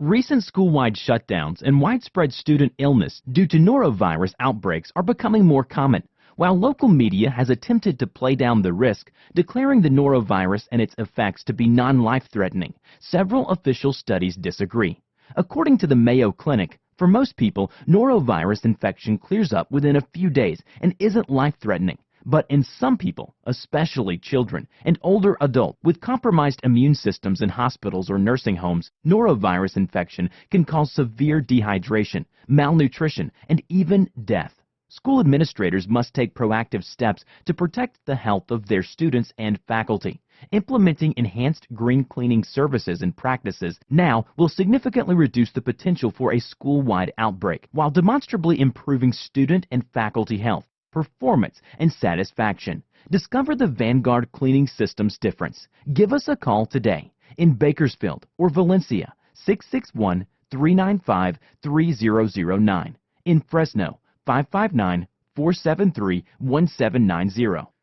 Recent school-wide shutdowns and widespread student illness due to norovirus outbreaks are becoming more common. While local media has attempted to play down the risk, declaring the norovirus and its effects to be non-life-threatening, several official studies disagree. According to the Mayo Clinic, for most people, norovirus infection clears up within a few days and isn't life-threatening. But in some people, especially children and older adults with compromised immune systems in hospitals or nursing homes, norovirus infection can cause severe dehydration, malnutrition, and even death. School administrators must take proactive steps to protect the health of their students and faculty. Implementing enhanced green cleaning services and practices now will significantly reduce the potential for a school-wide outbreak while demonstrably improving student and faculty health performance, and satisfaction. Discover the Vanguard Cleaning Systems difference. Give us a call today in Bakersfield or Valencia 661 395 3009. In Fresno 559 473 1790.